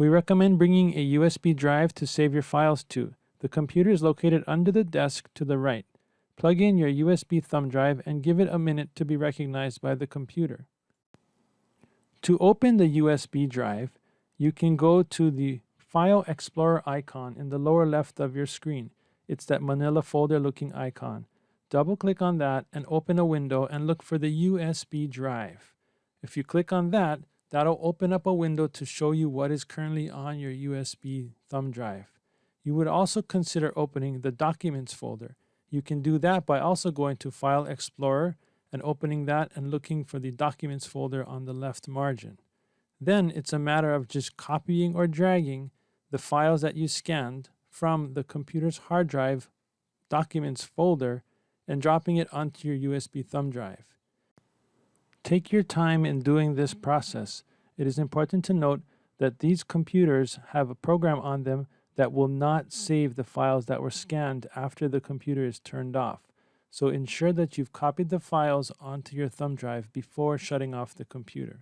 We recommend bringing a USB drive to save your files to. The computer is located under the desk to the right. Plug in your USB thumb drive and give it a minute to be recognized by the computer. To open the USB drive, you can go to the File Explorer icon in the lower left of your screen. It's that manila folder looking icon. Double click on that and open a window and look for the USB drive. If you click on that, that'll open up a window to show you what is currently on your USB thumb drive. You would also consider opening the Documents folder. You can do that by also going to File Explorer and opening that and looking for the Documents folder on the left margin. Then it's a matter of just copying or dragging the files that you scanned from the computer's hard drive Documents folder and dropping it onto your USB thumb drive. Take your time in doing this process. It is important to note that these computers have a program on them that will not save the files that were scanned after the computer is turned off. So ensure that you've copied the files onto your thumb drive before shutting off the computer.